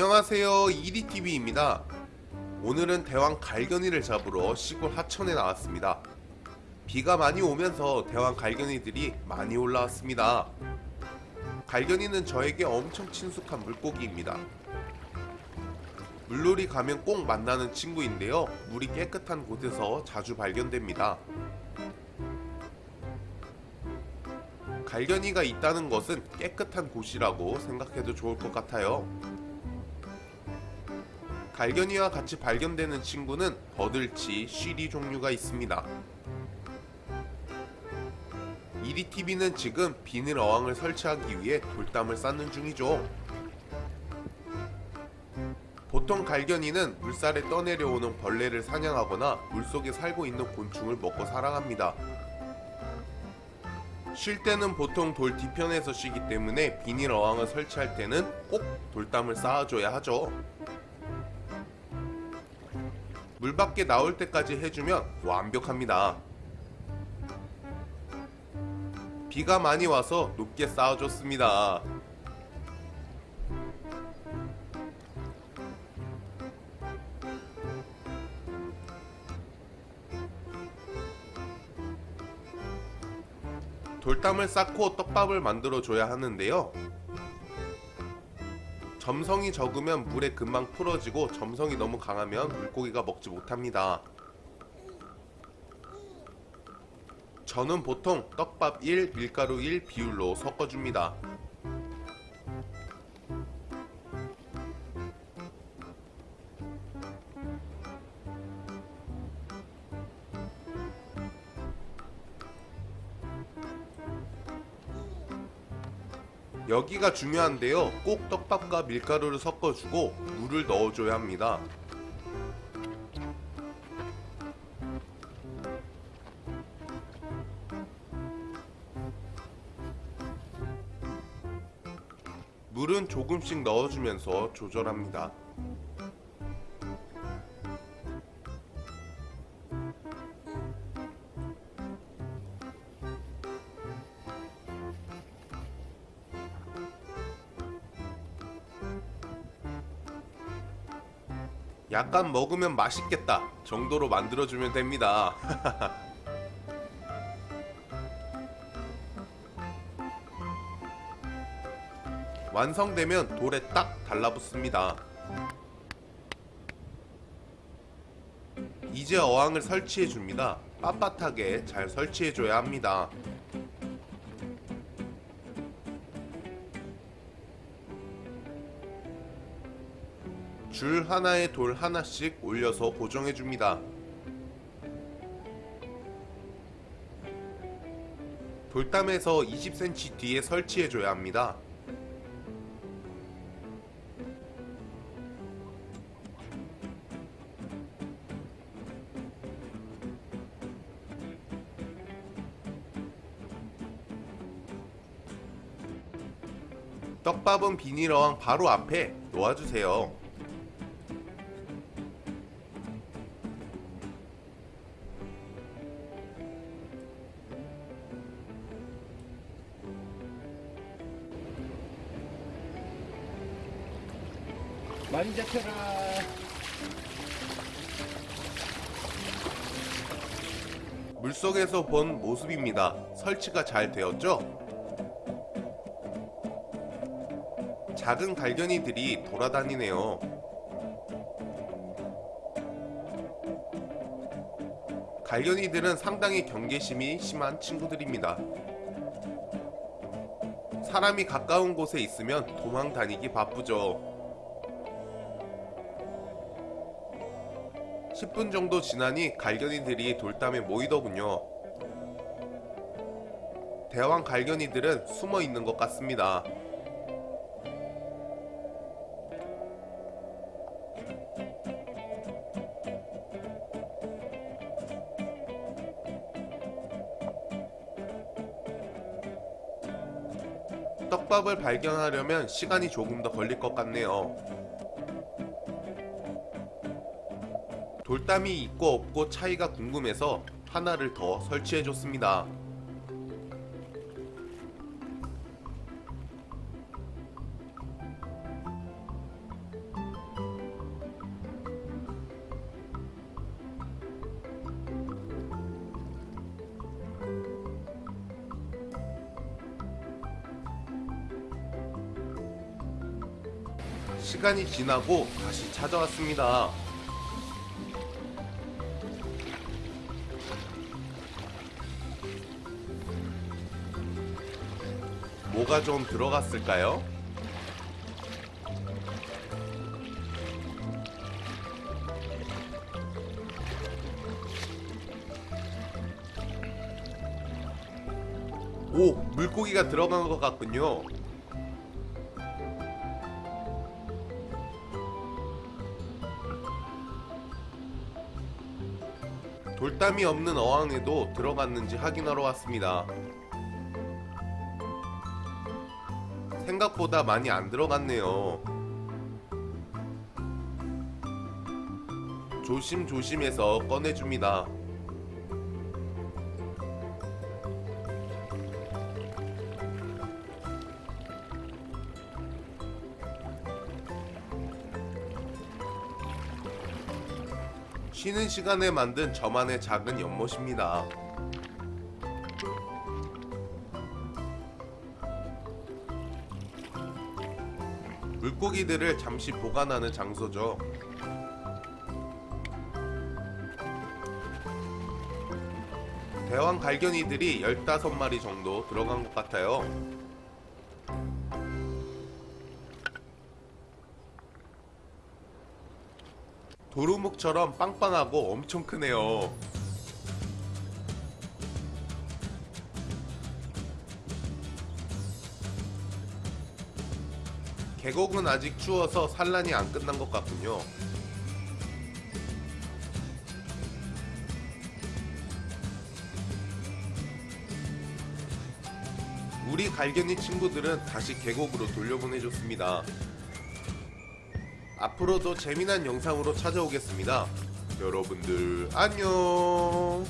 안녕하세요. 이리TV입니다. 오늘은 대왕 갈견이를 잡으러 시골 하천에 나왔습니다. 비가 많이 오면서 대왕 갈견이들이 많이 올라왔습니다. 갈견이는 저에게 엄청 친숙한 물고기입니다. 물놀이 가면 꼭 만나는 친구인데요. 물이 깨끗한 곳에서 자주 발견됩니다. 갈견이가 있다는 것은 깨끗한 곳이라고 생각해도 좋을 것 같아요. 갈견이와 같이 발견되는 친구는 버들치, 쉬리 종류가 있습니다. 이리TV는 지금 비닐 어항을 설치하기 위해 돌담을 쌓는 중이죠. 보통 갈견이는 물살에 떠내려오는 벌레를 사냥하거나 물속에 살고 있는 곤충을 먹고 살아갑니다. 쉴 때는 보통 돌 뒤편에서 쉬기 때문에 비닐 어항을 설치할 때는 꼭 돌담을 쌓아줘야 하죠. 물 밖에 나올 때까지 해주면 완벽합니다. 비가 많이 와서 높게 쌓아줬습니다. 돌담을 쌓고 떡밥을 만들어 줘야 하는데요. 점성이 적으면 물에 금방 풀어지고 점성이 너무 강하면 물고기가 먹지 못합니다. 저는 보통 떡밥 1, 밀가루 1 비율로 섞어줍니다. 여기가 중요한데요. 꼭 떡밥과 밀가루를 섞어주고 물을 넣어줘야 합니다. 물은 조금씩 넣어주면서 조절합니다. 약간 먹으면 맛있겠다 정도로 만들어주면 됩니다. 완성되면 돌에 딱 달라붙습니다. 이제 어항을 설치해 줍니다. 빳빳하게 잘 설치해 줘야 합니다. 줄 하나에 돌 하나씩 올려서 고정해 줍니다. 돌담에서 20cm 뒤에 설치해 줘야 합니다. 떡밥은 비닐 어항 바로 앞에 놓아주세요. 많이 잡혀라. 물속에서 본 모습입니다. 설치가 잘 되었죠? 작은 갈견이들이 돌아다니네요. 갈견이들은 상당히 경계심이 심한 친구들입니다. 사람이 가까운 곳에 있으면 도망 다니기 바쁘죠. 10분 정도 지나니 갈견이들이 돌담에 모이더군요. 대왕 갈견이들은 숨어 있는 것 같습니다. 떡밥을 발견하려면 시간이 조금 더 걸릴 것 같네요. 돌담이 있고 없고 차이가 궁금해서 하나를 더 설치해줬습니다. 시간이 지나고 다시 찾아왔습니다. 뭐가 좀 들어갔을까요? 오, 물고기가 들어간 것 같군요. 돌담이 없는 어항에도 들어갔는지 확인하러 왔습니다. 생각보다 많이 안 들어갔네요. 조심조심해서 꺼내줍니다. 쉬는 시간에 만든 저만의 작은 연못입니다. 물고기들을 잠시 보관하는 장소죠. 대왕 갈견이들이 15마리 정도 들어간 것 같아요. 도루묵처럼 빵빵하고 엄청 크네요. 계곡은 아직 추워서 산란이 안 끝난 것 같군요. 우리 갈견이 친구들은 다시 계곡으로 돌려보내줬습니다. 앞으로도 재미난 영상으로 찾아오겠습니다. 여러분들 안녕.